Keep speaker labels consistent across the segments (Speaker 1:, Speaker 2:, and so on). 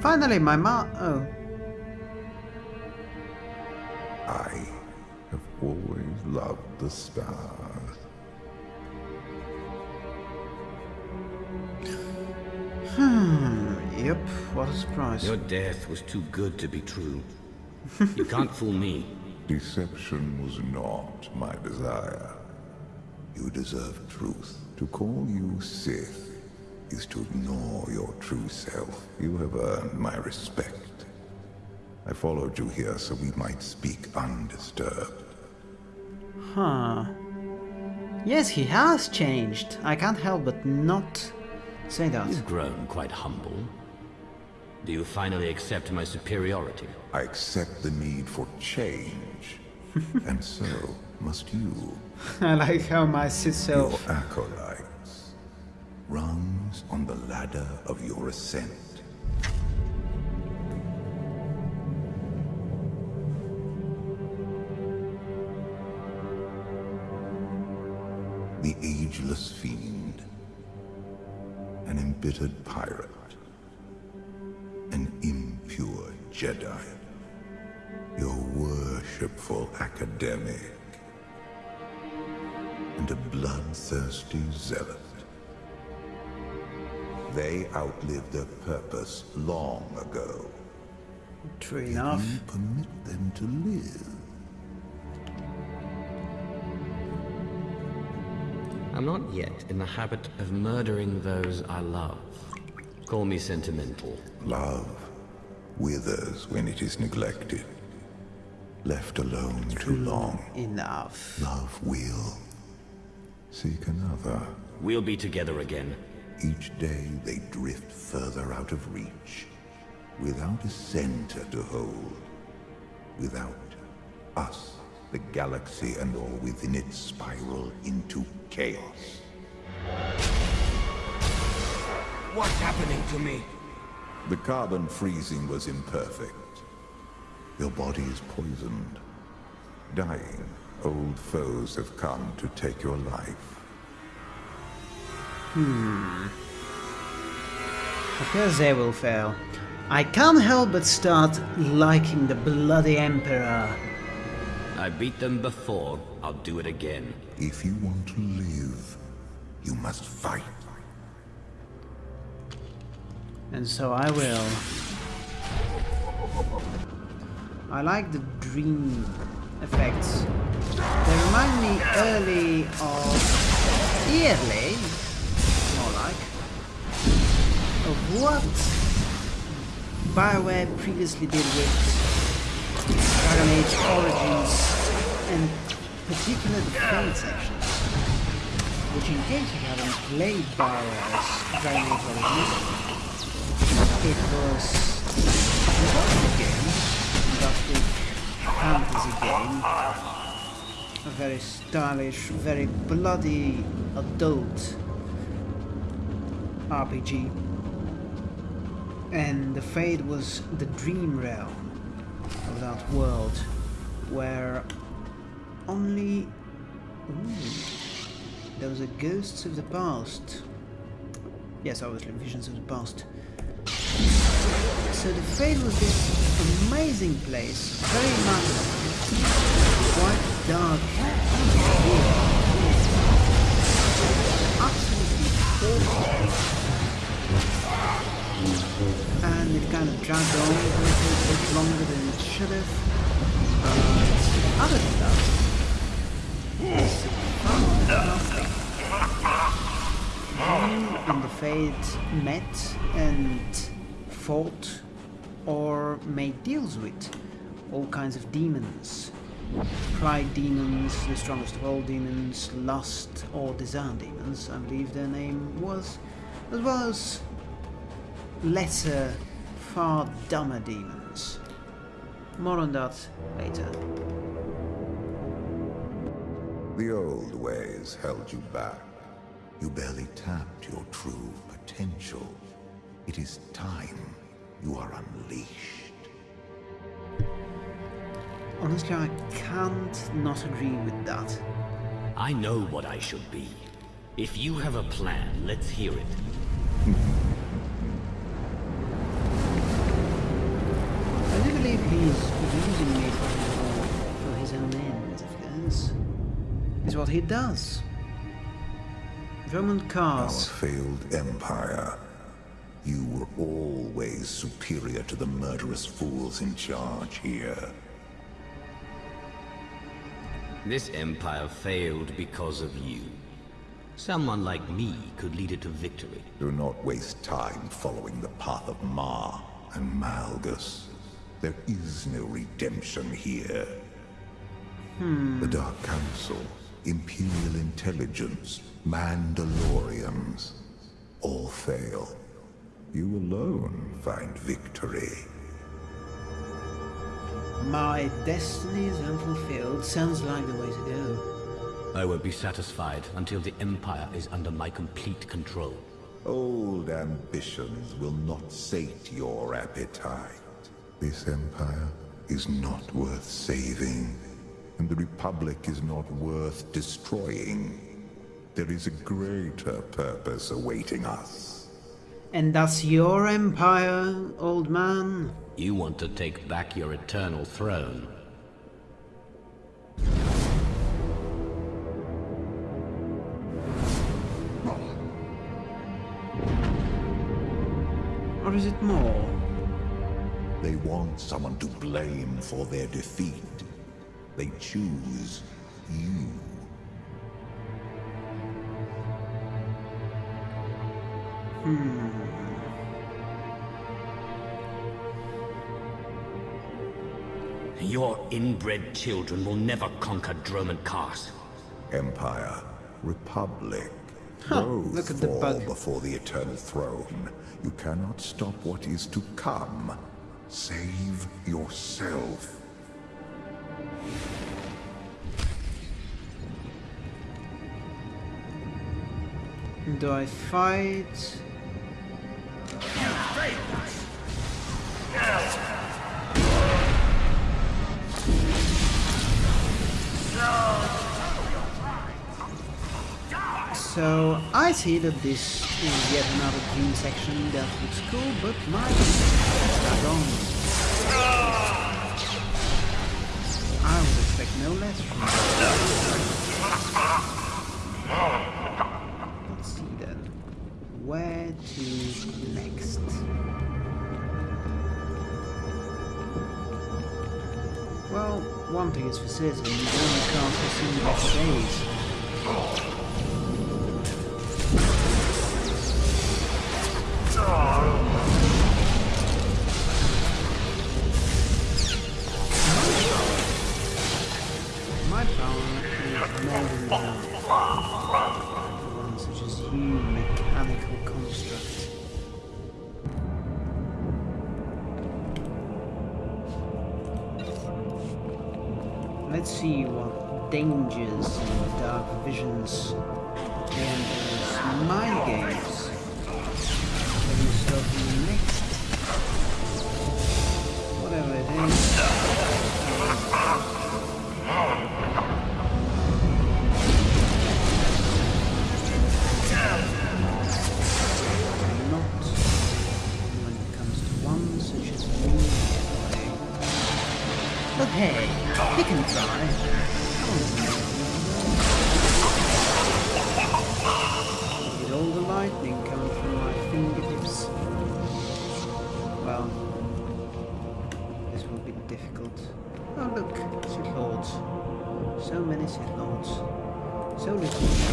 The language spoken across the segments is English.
Speaker 1: Finally, my ma- oh.
Speaker 2: I have always loved the stars.
Speaker 1: Hmm, yep, what a surprise.
Speaker 3: Your death was too good to be true. you can't fool me.
Speaker 2: Deception was not my desire. You deserve truth. To call you Sith is to ignore your true self. You have earned my respect. I followed you here so we might speak undisturbed.
Speaker 1: Huh. Yes, he has changed. I can't help but not say that.
Speaker 3: You've grown quite humble. Do you finally accept my superiority?
Speaker 2: I accept the need for change. and so must you.
Speaker 1: I like how my Sith self...
Speaker 2: Your acolytes. On the ladder of your ascent. The ageless fiend. An embittered pirate. An impure Jedi. Your worshipful academic. And a bloodthirsty zealot. They outlived their purpose long ago.
Speaker 1: True
Speaker 2: Yet
Speaker 1: enough.
Speaker 2: You permit them to live.
Speaker 3: I'm not yet in the habit of murdering those I love. Call me sentimental.
Speaker 2: Love withers when it is neglected. Left alone too long,
Speaker 1: Enough.
Speaker 2: love will seek another.
Speaker 3: We'll be together again.
Speaker 2: Each day they drift further out of reach, without a center to hold, without us, the galaxy and all within it spiral into chaos.
Speaker 4: What's happening to me?
Speaker 2: The carbon freezing was imperfect. Your body is poisoned. Dying, old foes have come to take your life. Hmm.
Speaker 1: Because they will fail. I can't help but start liking the bloody Emperor.
Speaker 3: I beat them before, I'll do it again.
Speaker 2: If you want to live, you must fight.
Speaker 1: And so I will. I like the dream effects. They remind me early of early, what Bioware previously did with Dragon Age Origins and particularly the Fade sections. Which in case you haven't played Bioware's Dragon Age Origins, it was a game, gothic fantasy game, a very stylish, very bloody adult RPG. And the Fade was the dream realm of that world where only Ooh, there was a ghosts of the past. Yes, obviously visions of the past. So the Fade was this amazing place, very much quite dark, kind of dragged on a bit longer than it should have. But other than that, it's fantastic. And the Fade met and fought or made deals with all kinds of demons. Pride demons, the strongest of all demons, lust or desire demons, I believe their name was, as well as lesser, far dumber demons. More on that later.
Speaker 2: The old ways held you back. You barely tapped your true potential. It is time you are unleashed.
Speaker 1: Honestly, I can't not agree with that.
Speaker 3: I know what I should be. If you have a plan, let's hear it.
Speaker 1: believe he's using me for his own, for his own ends, of course. It's what he does. Roman
Speaker 2: Our failed empire. You were always superior to the murderous fools in charge here.
Speaker 3: This empire failed because of you. Someone like me could lead it to victory.
Speaker 2: Do not waste time following the path of Marr and Malgus. There is no redemption here. Hmm. The Dark Council, Imperial Intelligence, Mandalorians, all fail. You alone find victory.
Speaker 1: My destiny is unfulfilled. Sounds like the way to go.
Speaker 3: I won't be satisfied until the empire is under my complete control.
Speaker 2: Old ambitions will not sate your appetite. This empire is not worth saving, and the Republic is not worth destroying. There is a greater purpose awaiting us.
Speaker 1: And that's your empire, old man?
Speaker 3: You want to take back your eternal throne.
Speaker 1: Or is it more?
Speaker 2: They want someone to blame for their defeat. They choose you. Hmm.
Speaker 3: Your inbred children will never conquer Dromund Kaas.
Speaker 2: Empire, Republic.
Speaker 1: Huh,
Speaker 2: Both
Speaker 1: look at the
Speaker 2: fall
Speaker 1: bug.
Speaker 2: before the Eternal Throne. You cannot stop what is to come. Save yourself.
Speaker 1: Do I fight? So I see that this is yet another dream section that looks cool, but my on. I would expect no less from this. Let's see then. Where to next? Well, one thing is for certain, you only can't foresee better days. Let's see what dangers and dark visions and those mind games. Whatever it is. not when it comes to one such as me he can try. With all the lightning coming from my fingertips. Well, this will be difficult. Oh look, Sith Lords. So many Sith Lords. So little.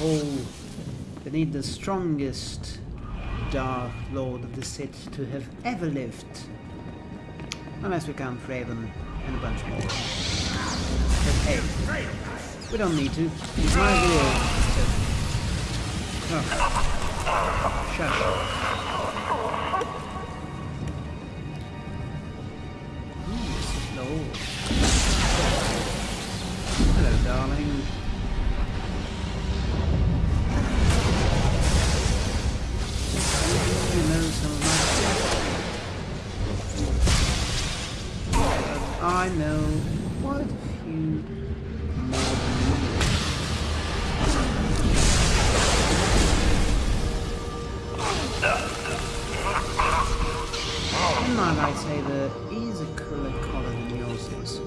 Speaker 1: Oh, they need the strongest Dark Lord of the Sith to have ever lived. Unless we count Revan and a bunch more. But hey, we don't need to. It's my lord. Ooh, hmm, Hello, darling. I know a few my lightsaber is a cooler color than yours is.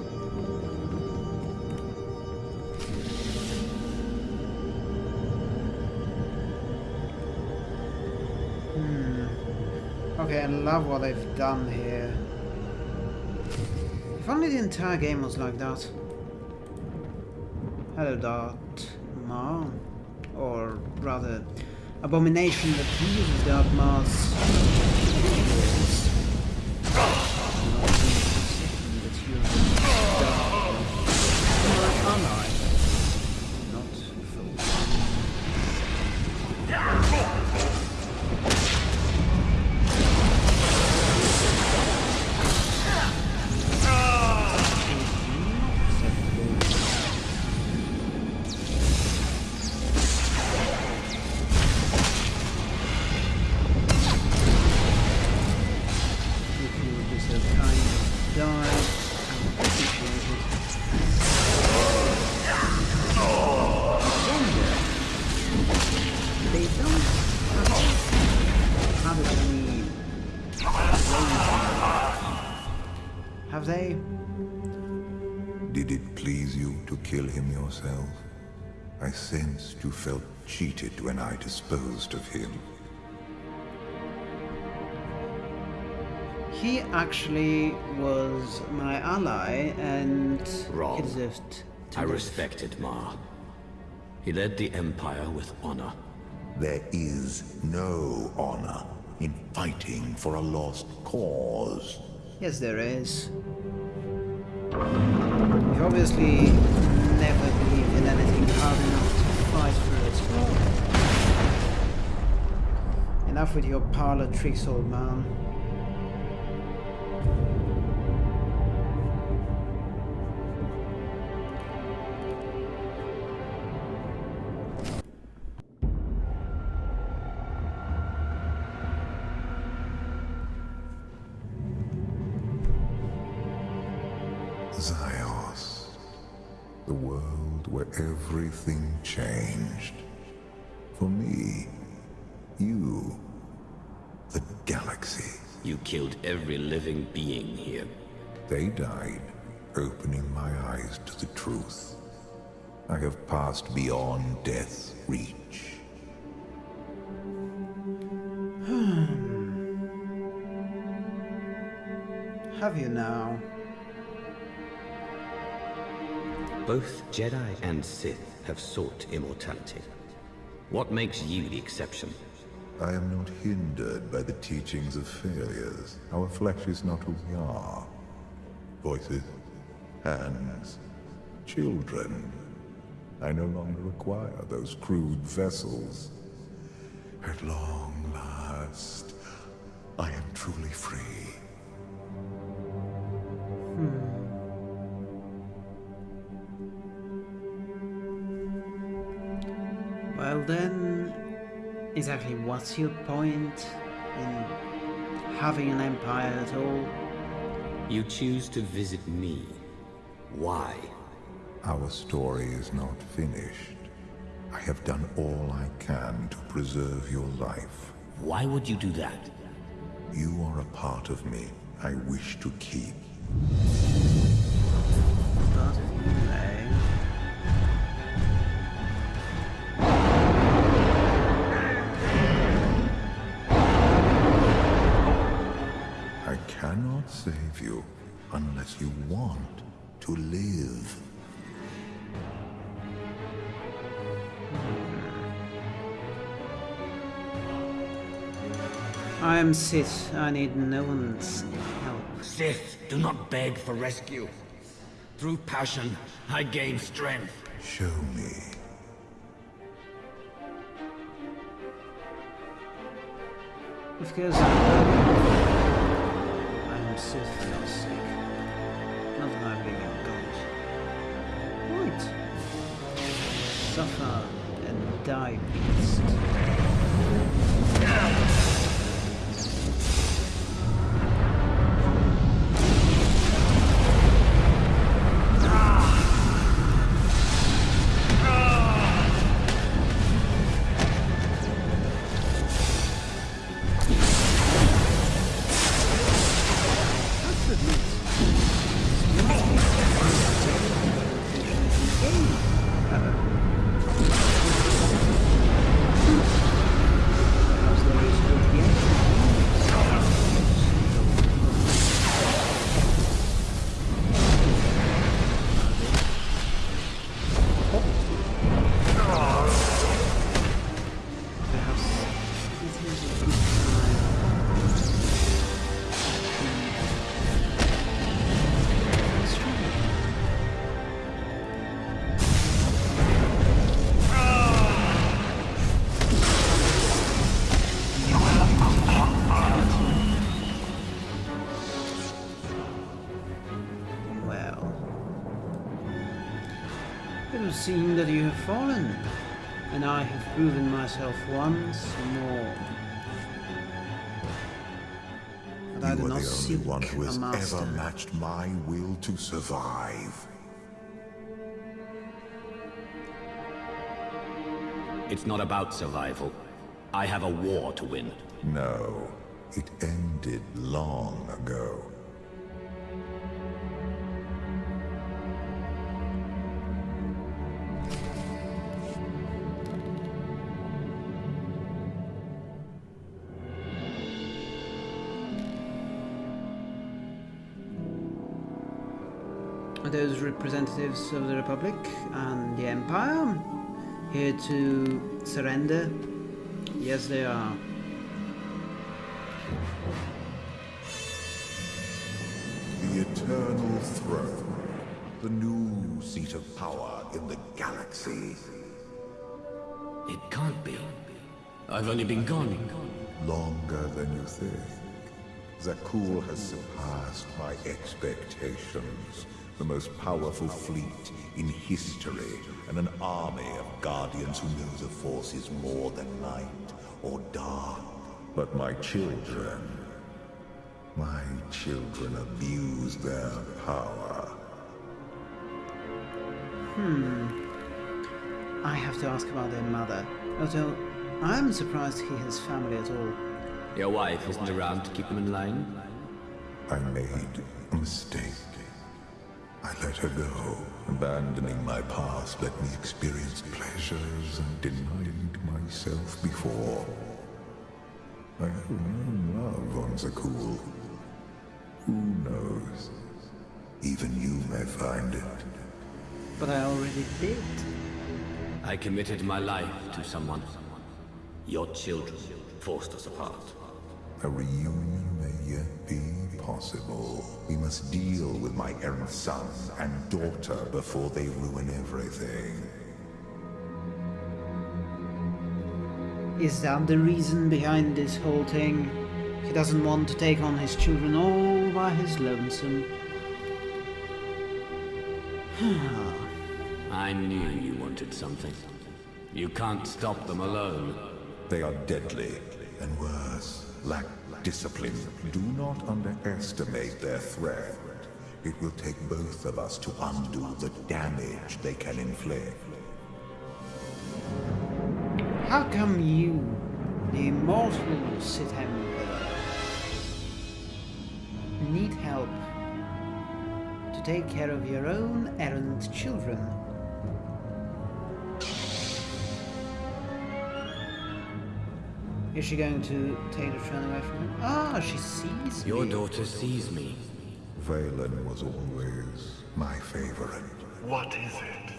Speaker 1: Hmm. Okay, I love what they've done here. Only the entire game was like that. Hello, Darth Marr. Or rather, Abomination that uses Darth Marr's have, have it Have they?
Speaker 2: Did it please you to kill him yourself? I sensed you felt cheated when I disposed of him.
Speaker 1: He actually was my ally and
Speaker 3: Wrong.
Speaker 1: he deserved to
Speaker 3: I
Speaker 1: live.
Speaker 3: respected Marr. He led the Empire with honor.
Speaker 2: There is no honor in fighting for a lost cause.
Speaker 1: Yes, there is. You've obviously never believed in anything hard enough to fight for it. Enough with your parlor tricks, old man.
Speaker 2: The world where everything changed. For me, you, the galaxy.
Speaker 3: You killed every living being here.
Speaker 2: They died, opening my eyes to the truth. I have passed beyond death's reach. Hmm.
Speaker 1: Have you now?
Speaker 3: Both Jedi and Sith have sought immortality. What makes you the exception?
Speaker 2: I am not hindered by the teachings of failures. Our flesh is not who we are. Voices, hands, children. I no longer require those crude vessels. At long last, I am truly free.
Speaker 1: Exactly what's your point in having an empire at all?
Speaker 3: You choose to visit me. Why?
Speaker 2: Our story is not finished. I have done all I can to preserve your life.
Speaker 3: Why would you do that?
Speaker 2: You are a part of me I wish to keep.
Speaker 1: Part
Speaker 2: save you unless you want to live.
Speaker 1: I am Sith. I need no one's help.
Speaker 4: Sith, do not beg for rescue. Through passion, I gain strength.
Speaker 2: Show me.
Speaker 1: Of course Sith for your sake. A god. Right. Suffer and die, beast. Seen that you have fallen, and I have proven myself once more. But I
Speaker 2: You
Speaker 1: do
Speaker 2: are
Speaker 1: not
Speaker 2: the only one who has ever matched my will to survive.
Speaker 4: It's not about survival. I have a war to win.
Speaker 2: No, it ended long ago.
Speaker 1: Are those representatives of the Republic and the Empire here to surrender? Yes, they are.
Speaker 2: The Eternal Throne. The new seat of power in the galaxy.
Speaker 4: It can't be. I've only been gone.
Speaker 2: Longer than you think. Zakuul has surpassed my expectations. The most powerful fleet in history, and an army of guardians who know the Force is more than light or dark. But my children... My children abuse their power. Hmm.
Speaker 1: I have to ask about their mother. Although, I'm surprised he has family at all.
Speaker 4: Your wife isn't around to keep him in line?
Speaker 2: I made a mistake. I let her go. Abandoning my past let me experience pleasures I denied myself before. I have no love on Zakuul. Who knows? Even you may find it.
Speaker 1: But I already did.
Speaker 4: I committed my life to someone. Your children forced us apart.
Speaker 2: A reunion may yet be possible. We must deal with my errant son and daughter before they ruin everything.
Speaker 1: Is that the reason behind this whole thing? He doesn't want to take on his children all by his lonesome.
Speaker 4: I knew you wanted something. You can't stop them alone.
Speaker 2: They are deadly, and worse, lack discipline. Do not underestimate their threat. It will take both of us to undo the damage they can inflict.
Speaker 1: How come you, the immortal Sith Emperor, need help to take care of your own errant children? Is she going to take the throne away from him? Ah, she sees me.
Speaker 4: Your
Speaker 1: me.
Speaker 4: daughter sees me.
Speaker 2: Vaylin was always my favorite.
Speaker 5: What is it?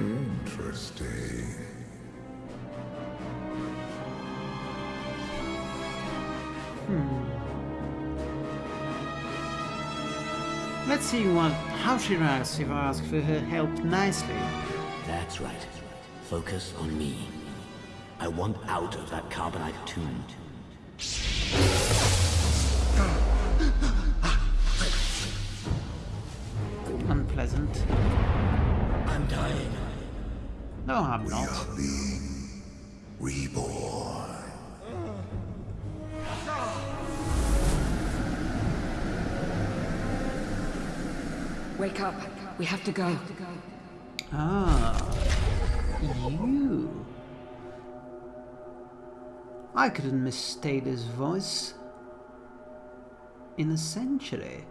Speaker 2: Interesting. Hmm.
Speaker 1: Let's see what how she reacts if I ask for her help nicely.
Speaker 4: That's right. Focus on me. I want out of that carbonite tomb.
Speaker 1: Unpleasant.
Speaker 4: I'm dying.
Speaker 1: No, I'm
Speaker 2: We
Speaker 1: not.
Speaker 2: are being reborn.
Speaker 6: Wake up. We have to go.
Speaker 1: Ah, you. I couldn't mistake this voice in a century.